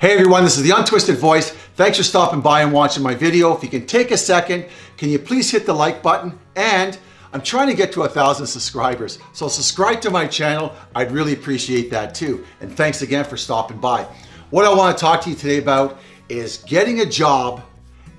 Hey everyone, this is the Untwisted Voice. Thanks for stopping by and watching my video. If you can take a second, can you please hit the like button? And I'm trying to get to a thousand subscribers. So subscribe to my channel. I'd really appreciate that too. And thanks again for stopping by. What I want to talk to you today about is getting a job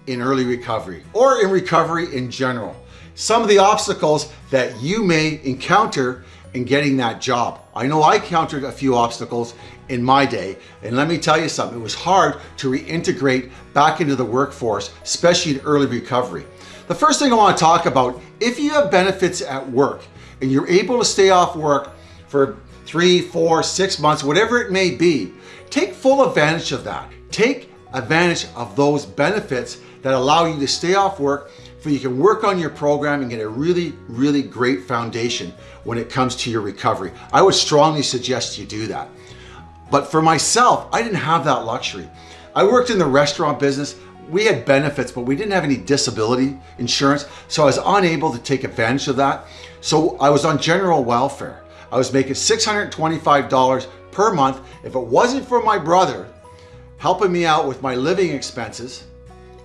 in early recovery or in recovery in general. Some of the obstacles that you may encounter in getting that job. I know I encountered a few obstacles in my day, and let me tell you something, it was hard to reintegrate back into the workforce, especially in early recovery. The first thing I want to talk about, if you have benefits at work and you're able to stay off work for three, four, six months, whatever it may be, take full advantage of that. Take advantage of those benefits that allow you to stay off work you can work on your program and get a really, really great foundation when it comes to your recovery. I would strongly suggest you do that. But for myself, I didn't have that luxury. I worked in the restaurant business. We had benefits, but we didn't have any disability insurance. So I was unable to take advantage of that. So I was on general welfare. I was making $625 per month. If it wasn't for my brother helping me out with my living expenses,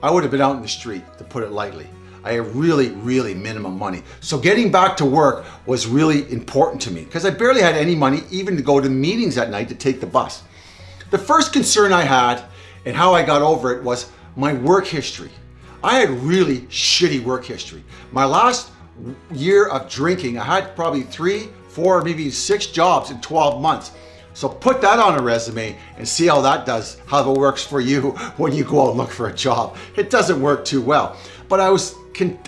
I would have been out in the street, to put it lightly. I had really, really minimum money. So getting back to work was really important to me because I barely had any money even to go to meetings at night to take the bus. The first concern I had and how I got over it was my work history. I had really shitty work history. My last year of drinking, I had probably three, four, maybe six jobs in 12 months. So put that on a resume and see how that does, how that works for you when you go out and look for a job. It doesn't work too well. But I was,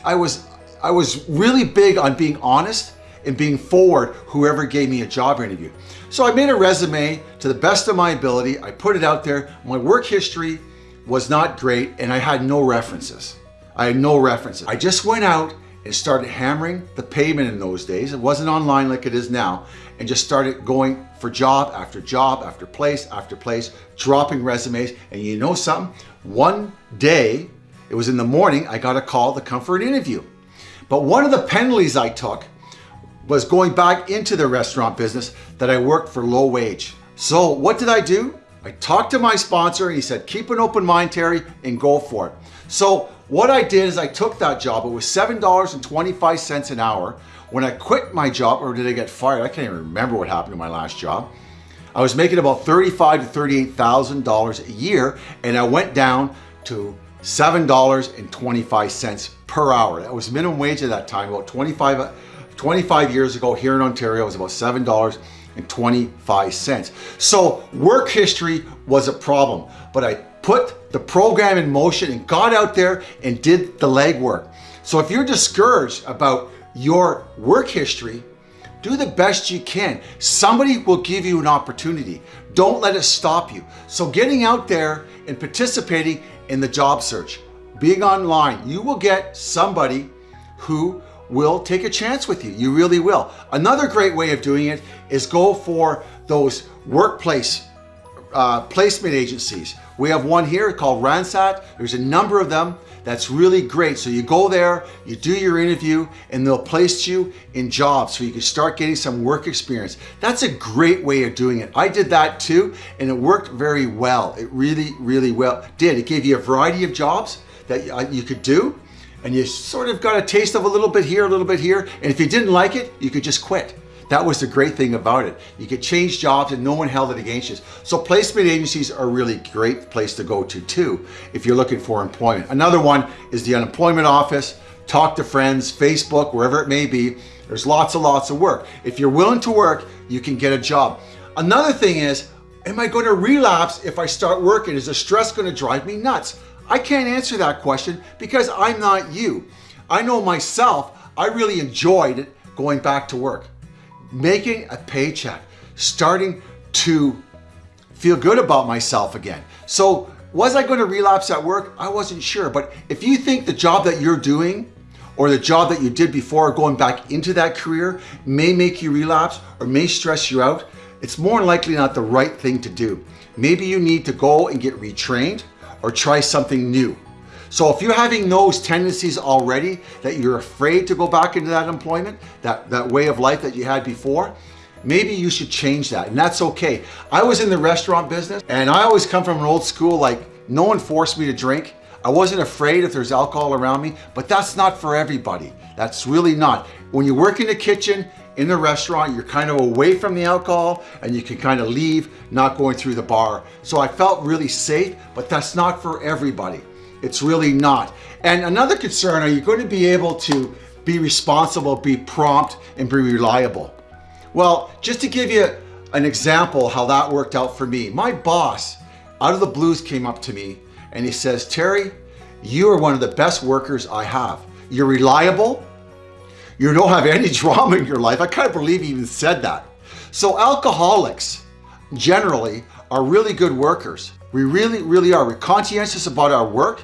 I was, I was really big on being honest and being forward whoever gave me a job interview. So I made a resume to the best of my ability. I put it out there. My work history was not great and I had no references. I had no references. I just went out and started hammering the pavement in those days. It wasn't online like it is now and just started going for job after job after place after place, dropping resumes. And you know something? One day, it was in the morning, I got a call to come for an interview. But one of the penalties I took was going back into the restaurant business that I worked for low wage. So what did I do? I talked to my sponsor and he said, keep an open mind, Terry, and go for it. So what I did is I took that job. It was $7.25 an hour. When I quit my job, or did I get fired? I can't even remember what happened to my last job. I was making about 35 to $38,000 a year and I went down to $7.25 per hour. That was minimum wage at that time, about 25, 25 years ago here in Ontario, it was about $7.25. So work history was a problem, but I put the program in motion and got out there and did the legwork. So if you're discouraged about your work history, do the best you can. Somebody will give you an opportunity. Don't let it stop you. So getting out there and participating in the job search, being online, you will get somebody who will take a chance with you. You really will. Another great way of doing it is go for those workplace uh, placement agencies. We have one here called Randstad. There's a number of them. That's really great. So you go there, you do your interview, and they'll place you in jobs so you can start getting some work experience. That's a great way of doing it. I did that too, and it worked very well. It really, really well did. It gave you a variety of jobs that uh, you could do, and you sort of got a taste of a little bit here, a little bit here, and if you didn't like it, you could just quit. That was the great thing about it. You could change jobs and no one held it against you. So placement agencies are a really great place to go to too if you're looking for employment. Another one is the unemployment office, talk to friends, Facebook, wherever it may be. There's lots and lots of work. If you're willing to work, you can get a job. Another thing is, am I going to relapse if I start working? Is the stress going to drive me nuts? I can't answer that question because I'm not you. I know myself, I really enjoyed going back to work making a paycheck, starting to feel good about myself again. So was I going to relapse at work? I wasn't sure. But if you think the job that you're doing or the job that you did before going back into that career may make you relapse or may stress you out, it's more likely not the right thing to do. Maybe you need to go and get retrained or try something new. So if you're having those tendencies already, that you're afraid to go back into that employment, that, that way of life that you had before, maybe you should change that and that's okay. I was in the restaurant business and I always come from an old school like no one forced me to drink. I wasn't afraid if there's alcohol around me, but that's not for everybody. That's really not. When you work in the kitchen, in the restaurant, you're kind of away from the alcohol and you can kind of leave, not going through the bar. So I felt really safe, but that's not for everybody. It's really not. And another concern, are you going to be able to be responsible, be prompt, and be reliable? Well, just to give you an example how that worked out for me, my boss out of the blues came up to me and he says, Terry, you are one of the best workers I have. You're reliable. You don't have any drama in your life. I can't believe he even said that. So alcoholics generally are really good workers. We really, really are. We're conscientious about our work.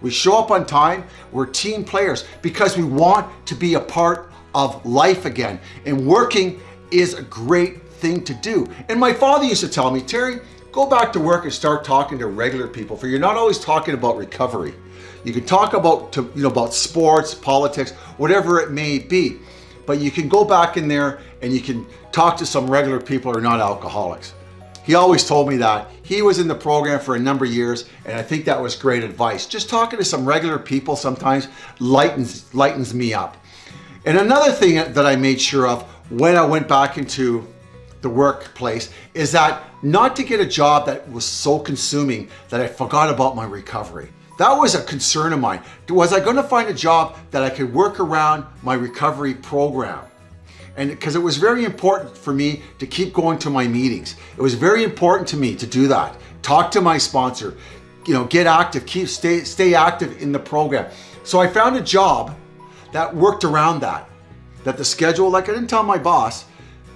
We show up on time. We're team players because we want to be a part of life again. And working is a great thing to do. And my father used to tell me, Terry, go back to work and start talking to regular people for you're not always talking about recovery. You can talk about, to, you know, about sports, politics, whatever it may be, but you can go back in there and you can talk to some regular people who are not alcoholics. He always told me that. He was in the program for a number of years, and I think that was great advice. Just talking to some regular people sometimes lightens, lightens me up. And another thing that I made sure of when I went back into the workplace is that not to get a job that was so consuming that I forgot about my recovery. That was a concern of mine. Was I going to find a job that I could work around my recovery program? And because it was very important for me to keep going to my meetings. It was very important to me to do that. Talk to my sponsor, you know, get active, keep stay stay active in the program. So I found a job that worked around that. That the schedule, like I didn't tell my boss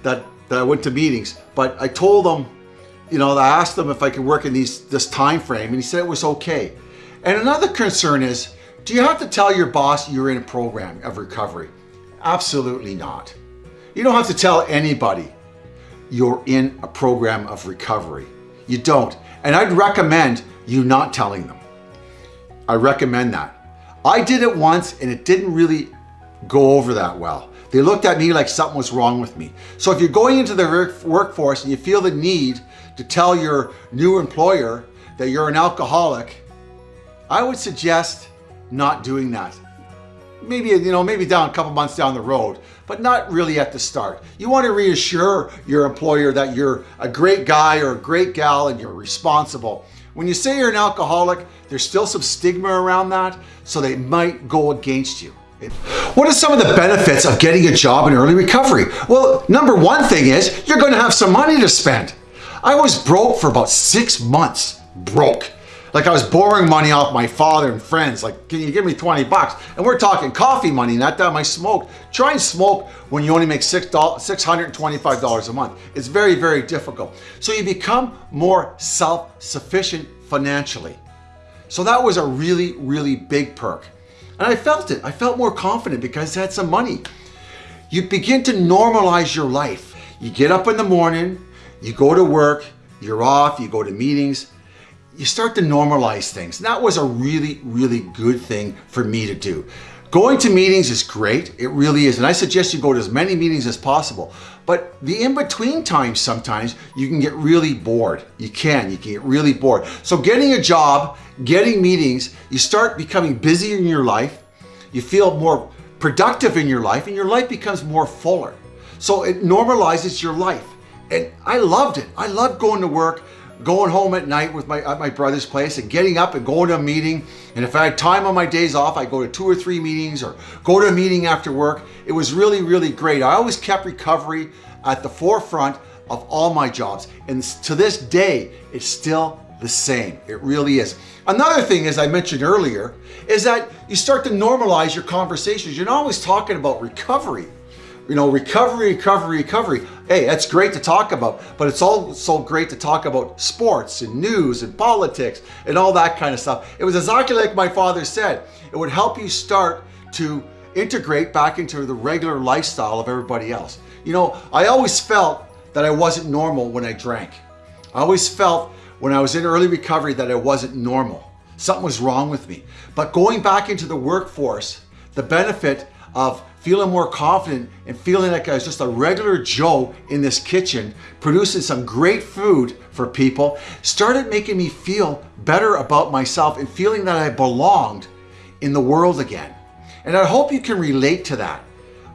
that that I went to meetings, but I told them, you know, I asked them if I could work in these this time frame, and he said it was okay. And another concern is, do you have to tell your boss you're in a program of recovery? Absolutely not. You don't have to tell anybody you're in a program of recovery. You don't. And I'd recommend you not telling them. I recommend that. I did it once and it didn't really go over that well. They looked at me like something was wrong with me. So if you're going into the workforce and you feel the need to tell your new employer that you're an alcoholic, I would suggest not doing that maybe, you know, maybe down a couple months down the road, but not really at the start. You want to reassure your employer that you're a great guy or a great gal and you're responsible. When you say you're an alcoholic, there's still some stigma around that, so they might go against you. What are some of the benefits of getting a job in early recovery? Well, number one thing is you're going to have some money to spend. I was broke for about six months, broke. Like I was borrowing money off my father and friends. Like, can you give me 20 bucks? And we're talking coffee money, not that I smoke. Try and smoke when you only make $625 a month. It's very, very difficult. So you become more self-sufficient financially. So that was a really, really big perk. And I felt it. I felt more confident because I had some money. You begin to normalize your life. You get up in the morning, you go to work, you're off, you go to meetings, you start to normalize things. And that was a really, really good thing for me to do. Going to meetings is great, it really is. And I suggest you go to as many meetings as possible. But the in-between times sometimes you can get really bored. You can, you can get really bored. So getting a job, getting meetings, you start becoming busy in your life, you feel more productive in your life and your life becomes more fuller. So it normalizes your life. And I loved it. I loved going to work going home at night with my at my brother's place and getting up and going to a meeting. And if I had time on my days off, I'd go to two or three meetings or go to a meeting after work. It was really, really great. I always kept recovery at the forefront of all my jobs. And to this day, it's still the same. It really is. Another thing, as I mentioned earlier, is that you start to normalize your conversations. You're not always talking about recovery you know, recovery, recovery, recovery. Hey, that's great to talk about, but it's also great to talk about sports and news and politics and all that kind of stuff. It was exactly like my father said. It would help you start to integrate back into the regular lifestyle of everybody else. You know, I always felt that I wasn't normal when I drank. I always felt when I was in early recovery that I wasn't normal. Something was wrong with me. But going back into the workforce, the benefit of feeling more confident and feeling like I was just a regular Joe in this kitchen, producing some great food for people, started making me feel better about myself and feeling that I belonged in the world again. And I hope you can relate to that.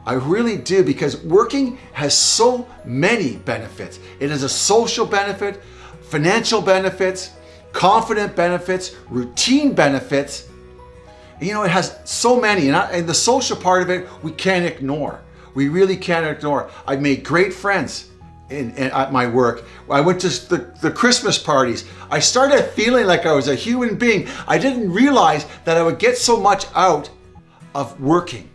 I really do because working has so many benefits. It has a social benefit, financial benefits, confident benefits, routine benefits. You know, it has so many and, I, and the social part of it, we can't ignore. We really can't ignore. I've made great friends in, in, at my work. I went to the, the Christmas parties. I started feeling like I was a human being. I didn't realize that I would get so much out of working.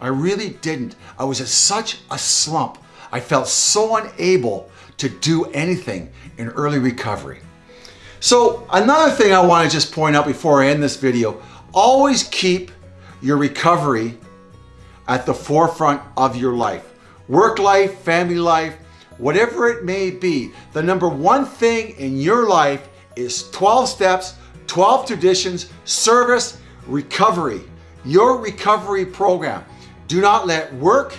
I really didn't. I was in such a slump. I felt so unable to do anything in early recovery. So another thing I want to just point out before I end this video, always keep your recovery at the forefront of your life. Work life, family life, whatever it may be. The number one thing in your life is 12 steps, 12 traditions, service, recovery. Your recovery program. Do not let work,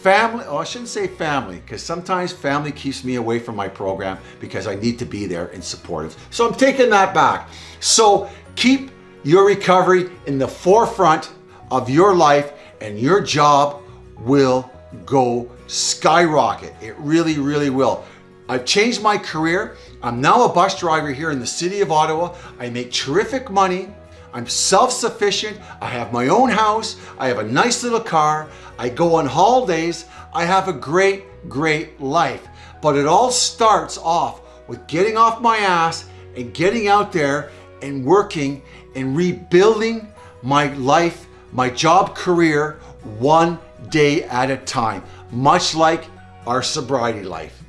family, oh, I shouldn't say family, because sometimes family keeps me away from my program because I need to be there and supportive. So I'm taking that back. So keep your recovery in the forefront of your life and your job will go skyrocket. It really, really will. I've changed my career. I'm now a bus driver here in the city of Ottawa. I make terrific money. I'm self-sufficient. I have my own house. I have a nice little car. I go on holidays. I have a great, great life. But it all starts off with getting off my ass and getting out there and working and rebuilding my life, my job career, one day at a time, much like our sobriety life.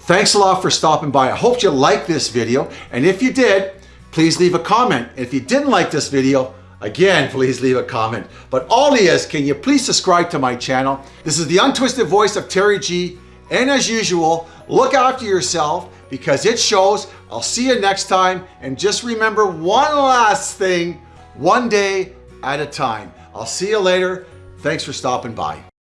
Thanks a lot for stopping by. I hope you liked this video. And if you did, please leave a comment. If you didn't like this video, again, please leave a comment. But all he is, can you please subscribe to my channel? This is the untwisted voice of Terry G. And as usual, look after yourself because it shows. I'll see you next time. And just remember one last thing, one day at a time. I'll see you later. Thanks for stopping by.